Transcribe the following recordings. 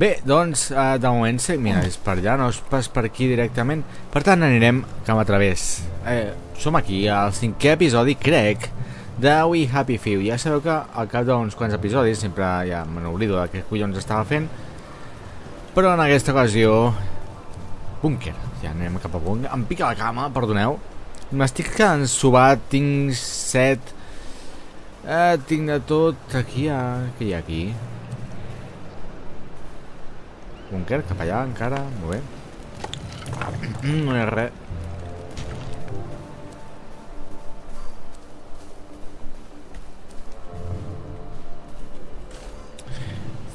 Bé, doncs, eh, de moment sí, mira, és per allà, no és pas per aquí directament. Per tant, anirem cap a través. Eh, som aquí, al cinquè episodi, crec, de We Happy Few. Ja sabeu que al cap d'uns quants episodis, sempre ja me n'oblido de què collons estava fent, però en aquesta ocasió... Búnquer. Ja anem cap a búnquer. Em pica la cama, perdoneu. M'estic quedant sobat, tinc set... Eh, tinc de tot... Aquí hi ha... Què hi ha aquí? Búnquer, cap allà encara, molt bé. Mm, no hi ha res.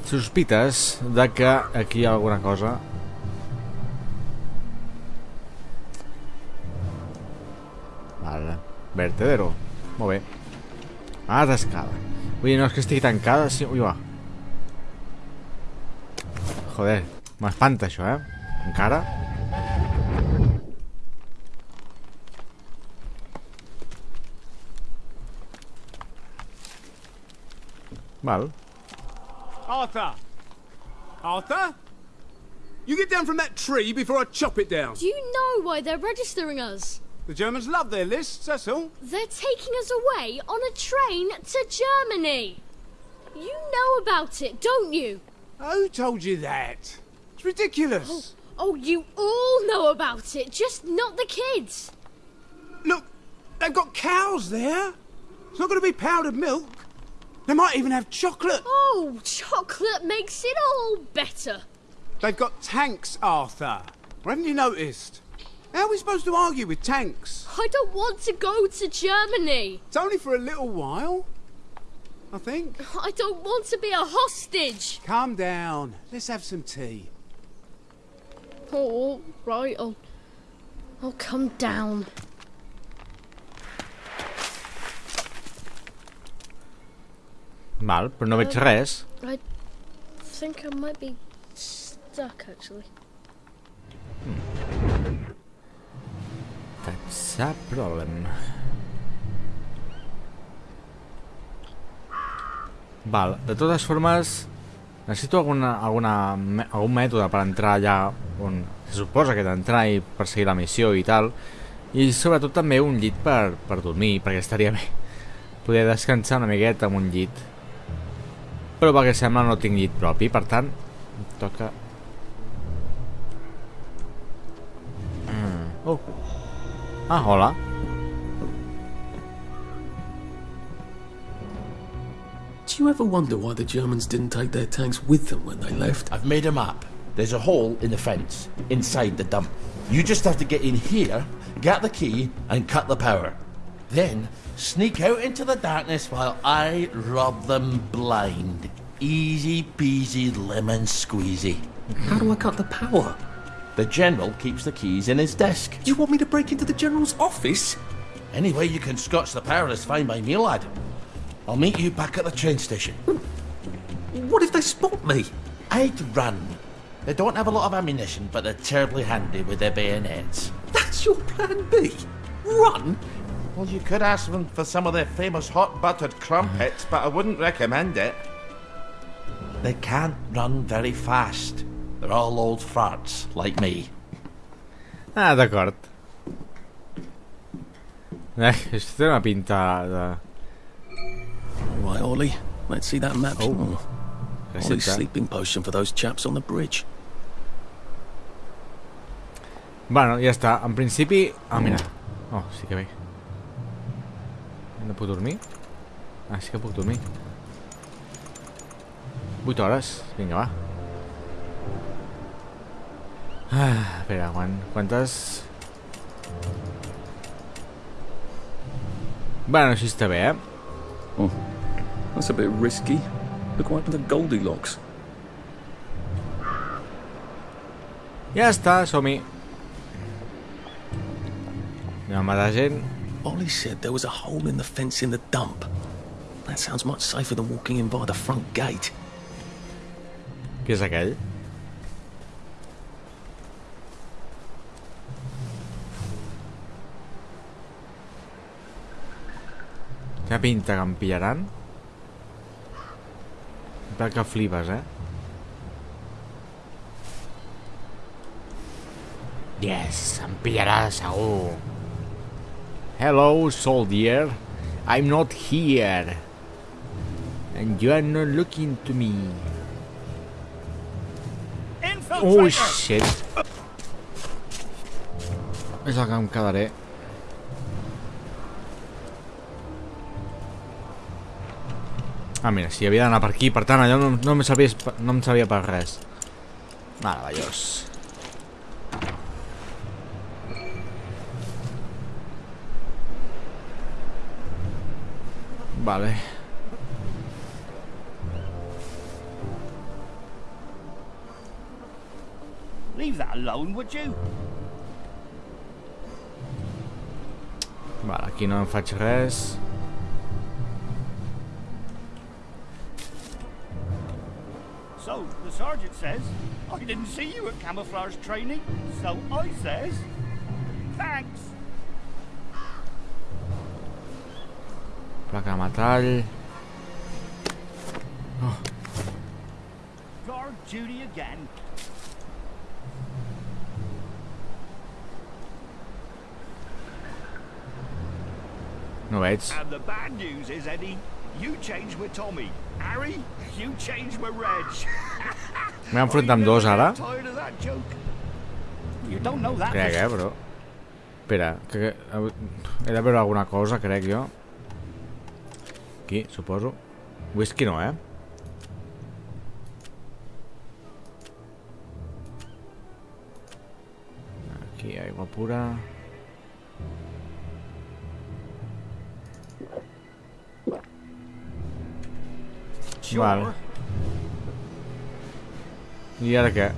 Sospites de que aquí hi ha alguna cosa. Vale. Vertedero. Molt bé. Ah, d'escala. Vull dir, no és que estigui tancada, sí... Ui, va. Joder, m'espanta això, eh? Encara? Val. Arthur! Arthur? You get down from that tree before I chop it down. Do you know why they're registering us? The Germans love their lists, that's all. They're taking us away on a train to Germany. You know about it, don't you? Who told you that? It's ridiculous. Oh, oh, you all know about it, just not the kids. Look, they've got cows there. It's not going to be powdered milk. They might even have chocolate. Oh, chocolate makes it all better. They've got tanks, Arthur. Haven't you noticed? How are we supposed to argue with tanks? I don't want to go to Germany. It's only for a little while. I think. I don't want to be a hostage. Calm down. Let's have some tea. Oh, right, I'll, I'll come down. Val, però no veig res. Uh, I think I might be stuck, actually. Hmm. That's a problem. Val, de totes formes, necessito alguna, alguna, algun mètode per entrar allà on se suposa que he d'entrar i perseguir la missió i tal. I sobretot també un llit per, per dormir, perquè estaria bé poder descansar una miqueta amb un llit. Però pel que sembla no tinc llit propi, per tant, em toca... Mm. Oh. Ah, hola. You ever wonder why the Germans didn't take their tanks with them when they left? I've made a map. There's a hole in the fence, inside the dump. You just have to get in here, get the key, and cut the power. Then, sneak out into the darkness while I rob them blind. Easy peasy lemon squeezy. How do I cut the power? The General keeps the keys in his desk. You want me to break into the General's office? Any way you can scotch the power is fine by me, lad. I'll meet you back at the train station. What if they spot me? I'd run. They don't have a lot of ammunition, but they're terribly handy with their bayonets. That's your plan B? Run? Well, you could ask them for some of their famous hot buttered crumpets, but I wouldn't recommend it. They can't run very fast. They're all old farts, like me. Ah, d'acord. Eh, això té una pinta de... Right, Ollie. Let's see that map. Oh. Oh, Ollie's Recepte. sleeping potion for those chaps on the bridge. Bueno, ja està. En principi... Ah, mira. Oh, sí que bé. No puc dormir? Ah, sí que puc dormir. 8 hores. Vinga, va. Ah, espera, quan, quantes... Bueno, així està bé, eh? Oh, that's a bit risky. Look what happened to Goldilocks. Ja està, som-hi. Anem a matar gent. Ollie said there was a hole in the fence in the dump. That sounds much safer than walking in by the front gate. Qui és aquell? Quina pinta que em pillaran? Però que flipes, eh? Yes, em pillarà segur. Hello, soldier. I'm not here. And you are not looking to me. Oh, shit. És el que em quedaré. Ah, mira, si havia d'anar per aquí, per tant, allò no, no, em no em servia per res. Meravellós. Vale. Leave that alone, would you? Vale, aquí no em faig res. Sergeant says, I didn't see you at camouflage training, so I says, thanks. Placa de metall. Oh. Guard duty again. No veig. And the bad news is, Eddie, you changed with Tommy. Harry, you changed with Reg. M'he enfrontat amb dos ara. Tired of that joke? You don't know that. Crec, eh, però... Espera, que, que he de veure alguna cosa, crec jo. Aquí, suposo. Whisky no, eh? Aquí, aigua pura. Sure. Vale. I ara què?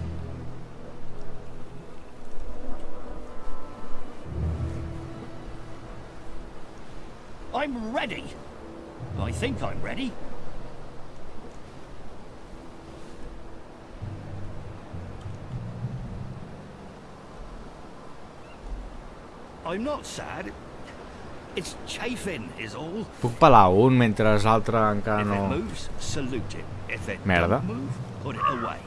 I'm ready. I think I'm ready. I'm not sad. Puc pelar un mentre l'altre encara no... Merda. don't move, put it away.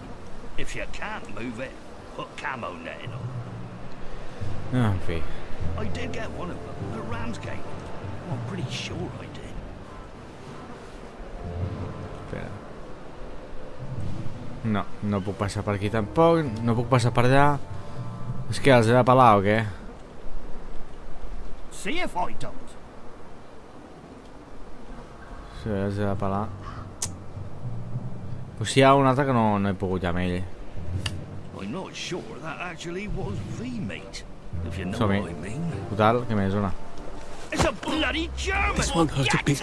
If you can't move it, put camo netting on. Ah, en fi. I did get one of them at Ramsgate. I'm pretty sure I did. Espera. No, no puc passar per aquí tampoc. No puc passar per allà. És que els he de pelar o què? See if I don't. De pelar. Pues ha un altre que no, no he pogut ja amb ell. I'm not sure that actually was the mate. If you know Som-hi. what I mean. Total, què més? Una. It's a bloody German! This won't hurt a bit.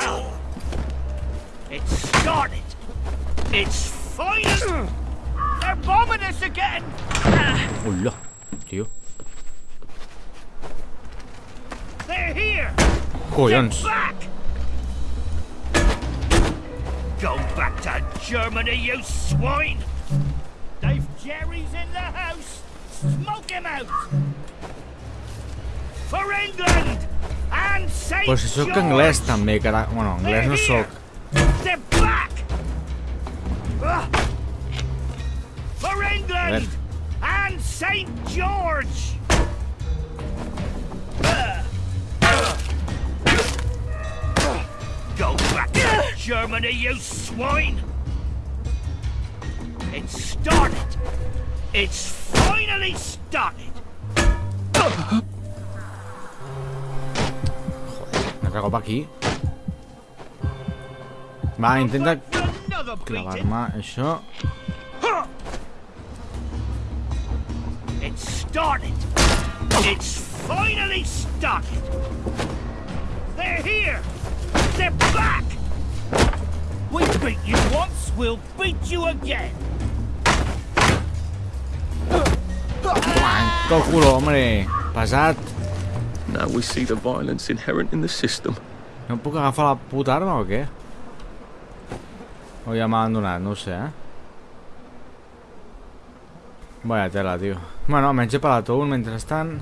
It's started! It's final! They're bombing us again! Hola, tio. Back! Go back to Germany, you swine! Dave Jerry's in the house! Smoke him out! For England! And St. Pues si sóc George! anglès també, cara... Bueno, anglès no sóc. They're back! Ah! For England! And St. George! Germany, you swine! It's started! It's finally started! Me cago pa aquí. Va, intenta beating! clavar-me això. It's started. It's finally started. They're here. They're back. We beat you once, we'll beat you again. Manco culo, hombre. Pesat. Now we see the violence inherent in the system. No em puc agafar la puta arma o què? O ja m'ha abandonat, no ho sé, eh? Vaya tela, tio. Bueno, almenys he pelat un mentrestant.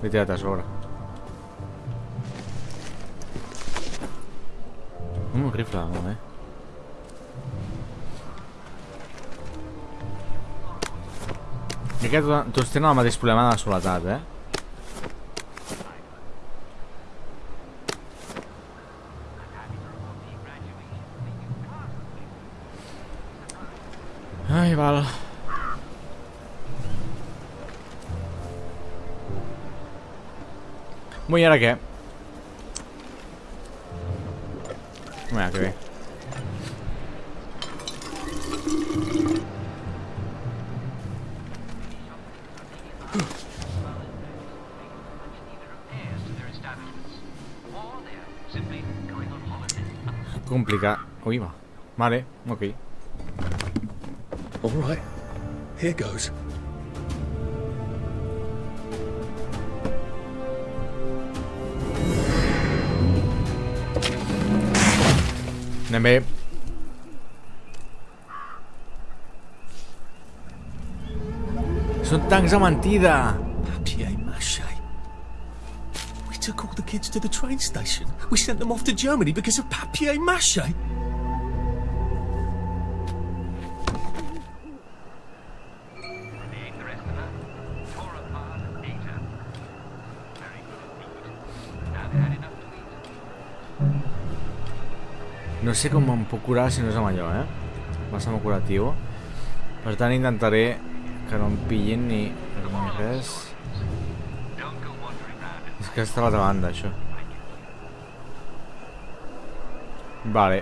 L'he tirat a sobre. Un rifle, molt bé. I aquest, tots tenen el mateix problema de la soledat, eh? Bueno, i ara què? Mira, que bé. Complicat. Ui, va. Vale, ok. All right, here goes. Anem bé. Són tancs a mentida. Papier mache. We took all the kids to the train station. We sent them off to Germany because of papier No sé com em puc curar si no és amb allò, eh? Massa molt curatiu. Per tant, intentaré que no em pillin ni, ni res. És que està a l'altra banda, això. Vale.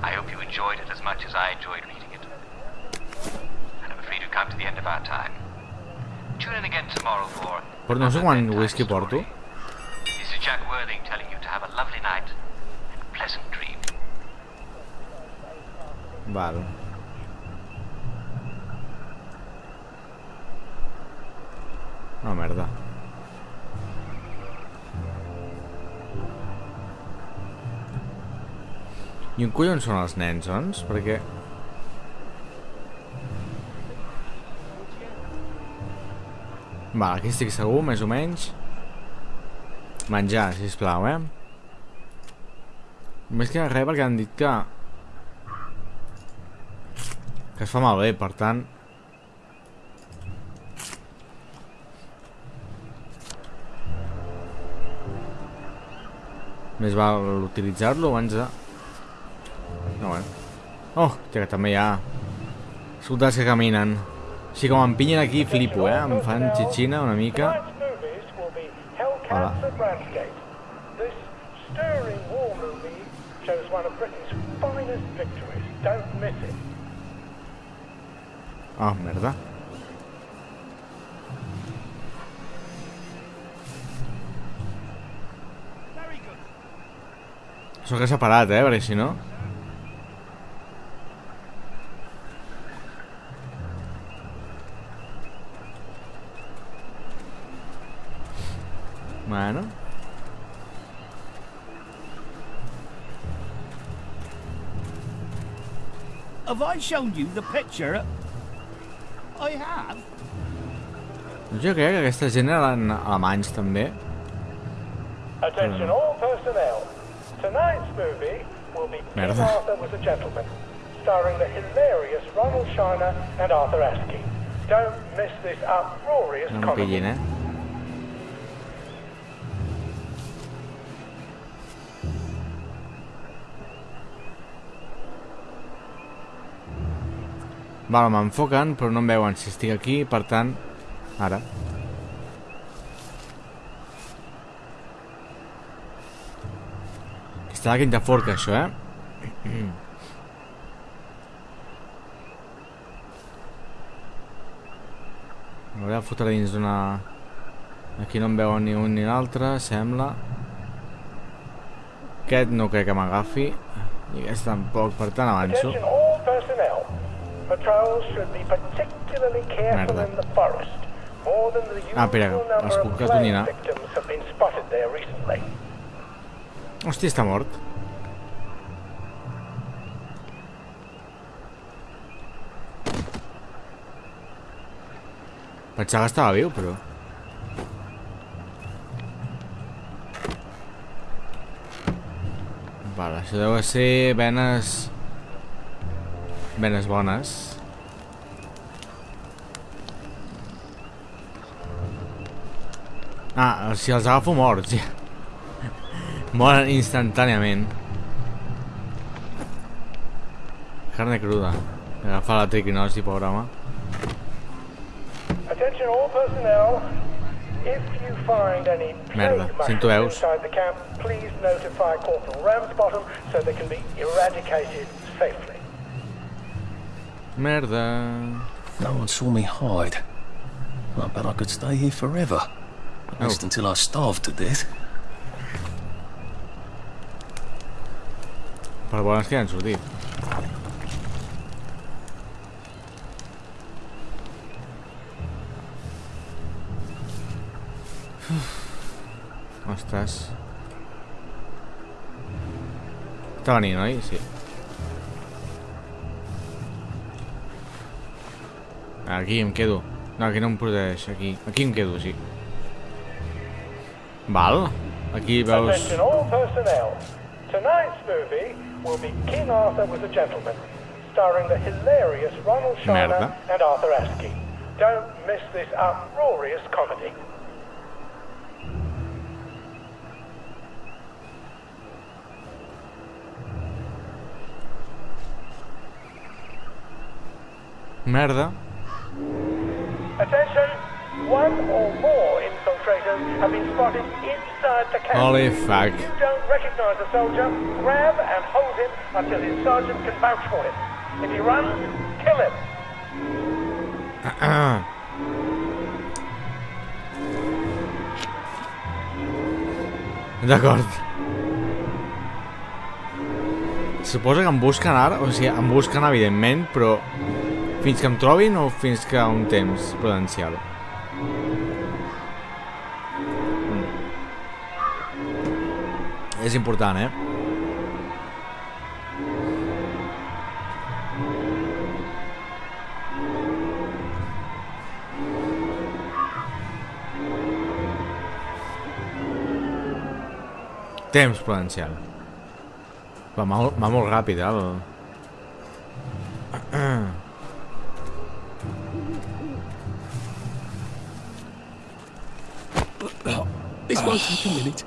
I hope you enjoyed it as much as I enjoyed reading it. And I'm afraid we've come to the end of our time. Tune in again tomorrow for. Però no sé quant whisky porto. Have a lovely night and pleasant dream. Val. No, merda. I on collons són els nens, doncs? Perquè... Va, aquí estic segur, més o menys. Menjar, sisplau, eh? Més que res perquè han dit que... Que es fa malbé, per tant... Més val utilitzar-lo abans de... No, bueno. Oh, que també hi ha... Soldats que caminen. Així com em pinyen aquí, flipo, eh? Em fan xitxina una mica. Hola. And Ramsgate. This stirring war movie shows one of Britain's finest victories. Don't miss it. Oh, merda. Very good. Això que s'ha parat, eh? Perquè si no... Bueno. Have I shown you the picture? I have. Jo crec que aquesta gent eren alemanys també. Attention all personnel. Tonight's movie will be King. Arthur was a gentleman, starring the hilarious Ronald Shiner and Arthur Askey. Don't miss this uproarious No em comedy. Val, m'enfoquen, però no em veuen si estic aquí, per tant... Ara. Està la quinta forca, això, eh? M'hauré de fotre dins d'una... Aquí no em veuen ni un ni l'altre, sembla. Aquest no crec que m'agafi. I aquest tampoc, per tant avanço. Patrols should be particularly careful Merda. in the forest. More than the usual ah, espera, els puc que donin a... Hòstia, està mort. Pensava que estava viu, però... Vale, això deu ser venes Venes bones. Ah, si els agafo morts, ja. Moren instantàniament. Carne cruda. Agafa la triquinosi, pobre home. Attention all personnel. If you find any Merda, sento mushrooms veus. please notify Corporal Ramsbottom so they can be eradicated safely. Merda. No one saw me hide. I bet I could stay here forever. At Oh. least until I starved to death. Per bones que ja han sortit. Uf. Ostres. Està venint, oi? Sí. Aquí em quedo. No, aquí no em protegeix. Aquí, aquí em quedo, sí. Val. Aquí veus... Merda. Don't miss this uproarious comedy. Merda. Attention! One or more infiltrators have been spotted inside the camp. Holy fuck. If you don't recognize a soldier, grab and hold him until his sergeant can vouch for him. If he runs, kill him. D'acord. Suposo que em busquen ara, o sigui, em busquen evidentment, però fins que em trobin o fins que un temps prudencial. Mm. És important, eh? Temps prudencial. Va, va, molt- ràpid, eh? Won't take a minute.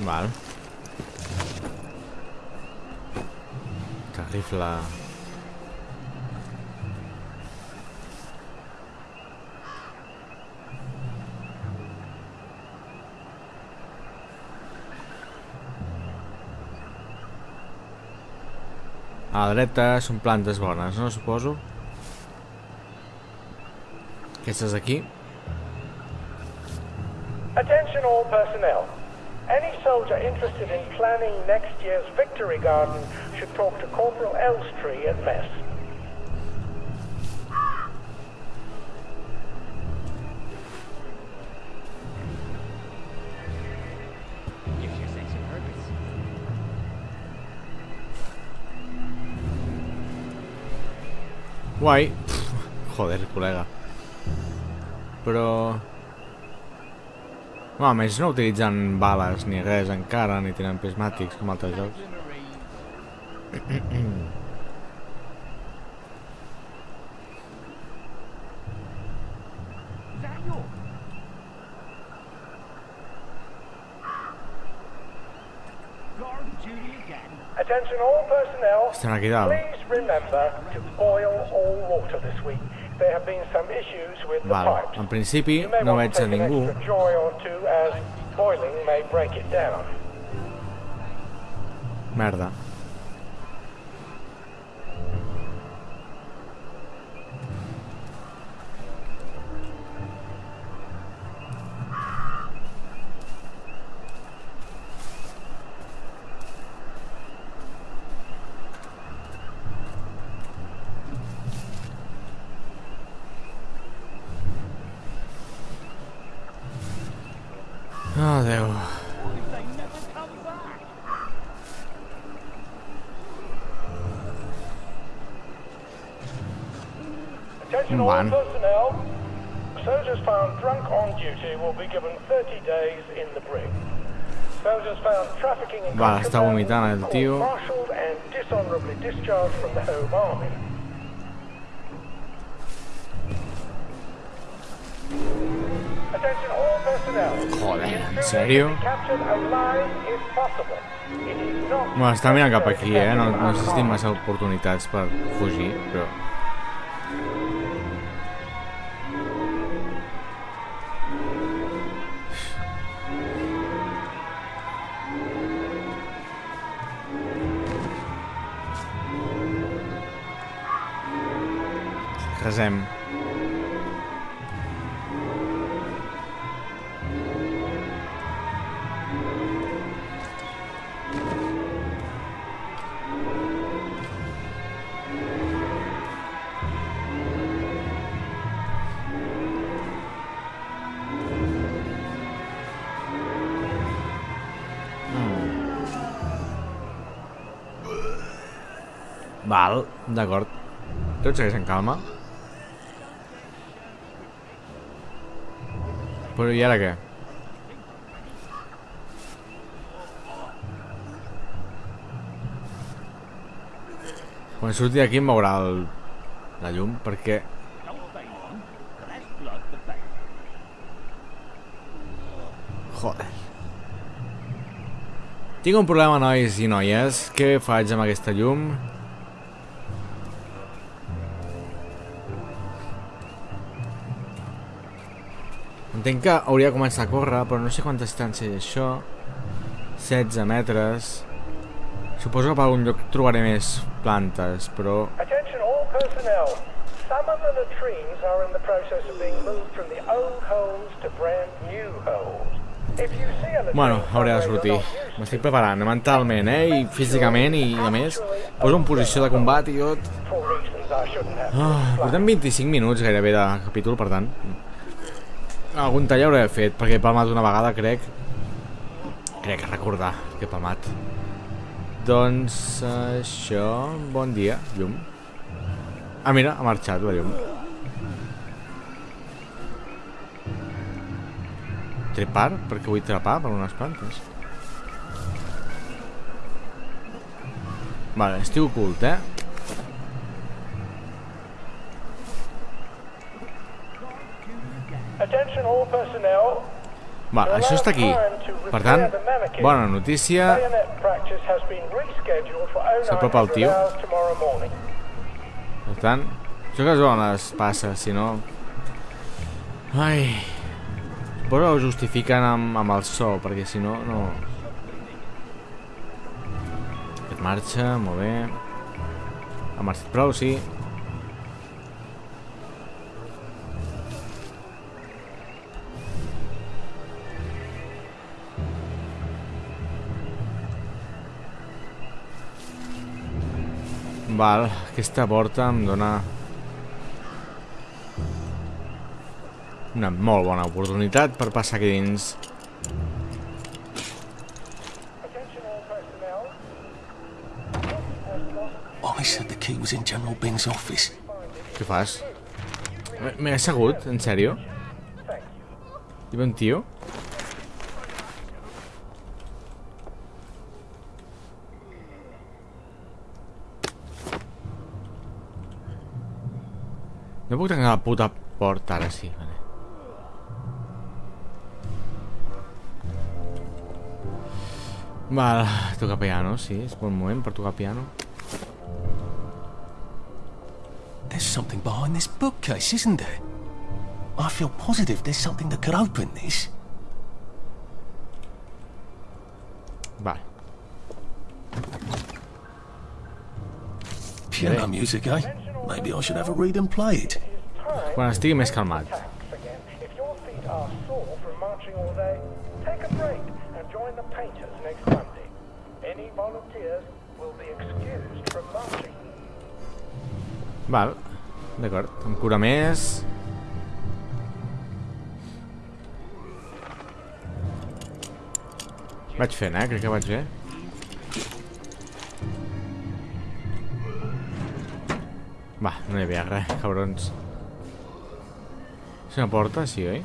Val. Que rifle... A la dreta són plantes bones, no? Suposo. Aquestes aquí. Attention all personnel. Any soldier interested in planning next year's Victory Garden should talk to Corporal Elstree at mess. Pff, Joder, col·lega. Però... No, a més no utilitzen bales ni res encara, ni tenen prismàtics com altres jocs. Is that your? Guard duty again. Attention all personnel. Estem aquí dalt. Please remember to boil all water this week. There have been some issues with the Val, pipes. en principi no veig a ningú. extra joy or two as boiling may break it down. Merda. Oh, Déu. They never come back. Attention all One. personnel. soldiers found drunk on duty will be given 30 days in the brig. Soldiers found trafficking in Va, està vomitant el tio. Joder, ¿en serio? not Bueno, està mirant cap aquí, eh? No, no existim massa oportunitats per fugir, però... Val, d'acord. Tot segueix en calma. Però i ara què? Quan surti d'aquí em veurà el... la llum, perquè... Joder. Tinc un problema, nois i noies. Què faig amb aquesta llum? Entenc que hauria de començar a córrer, però no sé quanta distància és això. 16 metres. Suposo que per algun lloc trobaré més plantes, però... Some of the latrines are in the process of being moved from the old holes to brand new holes. Bueno, hauré de sortir. M'estic preparant mentalment, eh? I físicament, i a més, poso en posició de combat i tot. Ah, portem 25 minuts gairebé de capítol, per tant... Algun tall hauré fet, perquè he palmat una vegada, crec. Crec recordar que he palmat. Doncs això... Bon dia, llum. Ah, mira, ha marxat la llum. Trepar? Perquè vull trepar per unes plantes. Vale, estic ocult, eh? Attention all personnel. Va, això està aquí. Per tant, bona notícia. S'apropa el 0900 tio. Per tant, això que es veuen les passes, si no... Ai... Suposo que ho justifiquen amb, amb el so, perquè si no, no... Aquest marxa, molt bé. Ha marxat prou, sí. Val, aquesta porta em dona una molt bona oportunitat per passar aquí dins. Personnel. I said the key was in General Bing's office. Què fas? M'he assegut, en sèrio? Hi va un tio? No puc tancar la puta porta, ara sí, vale. Val, toca piano, sí, és bon moment per tocar piano. There's something behind this bookcase, isn't there? I feel positive there's something that could open this. Vale. Piano music, eh? Maybe I should have a read and play it. Quan estigui més calmat. Val, d'acord. Em cura més. Vaig fent, eh? Crec que vaig bé. Va, no hi havia res, cabrons. És una porta, sí, oi?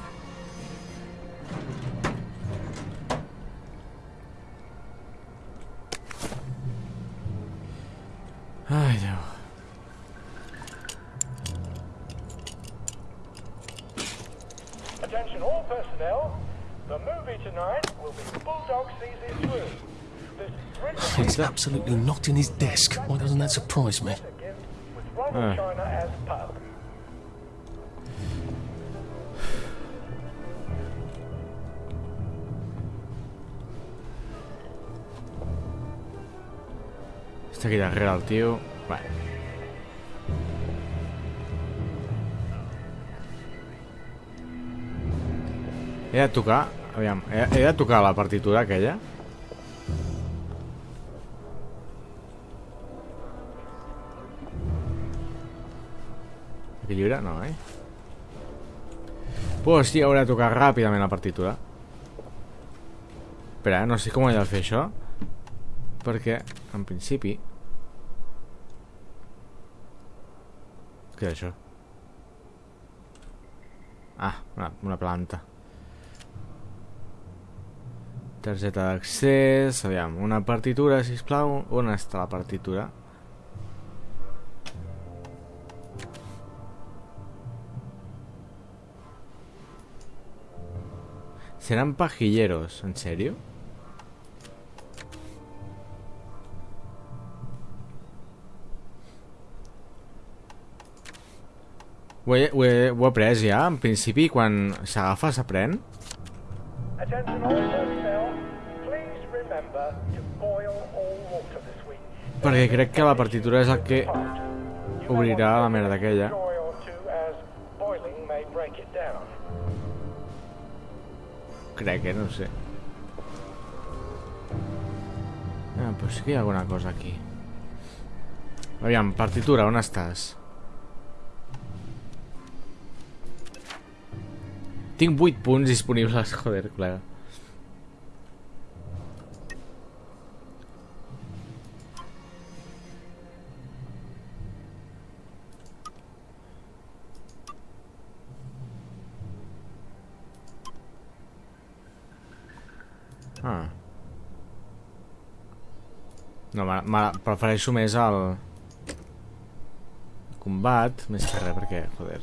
Ai, Déu. Attention all personnel. The movie tonight will be Bulldog Sees It Through. This thrilling He's absolutely not in his desk. Why doesn't that surprise me? Ronald Ah. China as pub. Està aquí darrere el tio. Bueno. He de tocar... Aviam, he, he de tocar la partitura aquella? Aquest llibre? No, eh? Pues sí, hauré de tocar ràpidament la partitura. Espera, eh? no sé com he de fer això. Perquè, en principi... Què és això? Ah, una, una planta. Targeta d'accés... Aviam, una partitura, sisplau. On està la partitura? Serán pajilleros, ¿en serio? Ho he, ho, he, ho he après ja, en principi quan s'agafa s'aprèn perquè crec que la partitura és el que obrirà la merda aquella. Crec, eh? No sé Ah, però sí que hi ha alguna cosa aquí Aviam, partitura, on estàs? Tinc 8 punts disponibles, joder, col·lega Ah. No, me, me, prefereixo més el... combat, més que res, perquè, joder.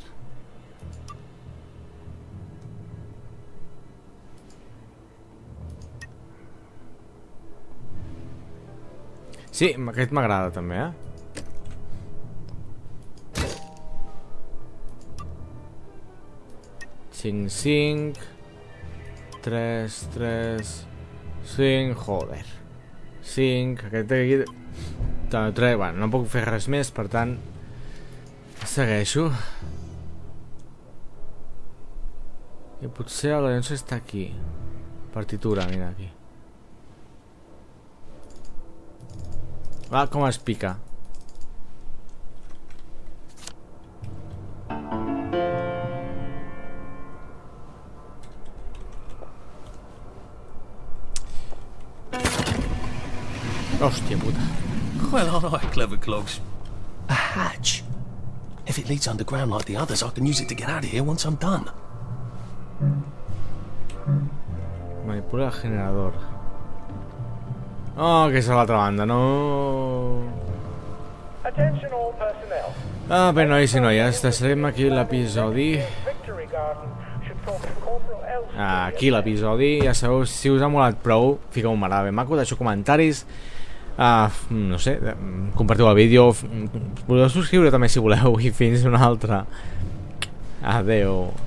Sí, aquest m'agrada també, eh? Cinc, cinc... 3, 3, 5, joder. 5, aquest d'aquí... També 3, bueno, no puc fer res més, per tant... Segueixo. I potser el Lorenzo està aquí. Partitura, mira aquí. Va, com es pica. Clogs. A hatch. If it leads underground like the others, I can use it to get out of here once I'm done. Manipula el generador. Oh, que és a l'altra banda, no... Attention all personnel. Ah, bé, nois i noies, deixarem aquí l'episodi. Ah, Aquí l'episodi, ja sabeu, si us ha molat prou, fiqueu un m'agrada ben maco, deixeu comentaris, uh, no sé, compartiu el vídeo, podeu subscriure també si voleu i fins una altra. Adeu.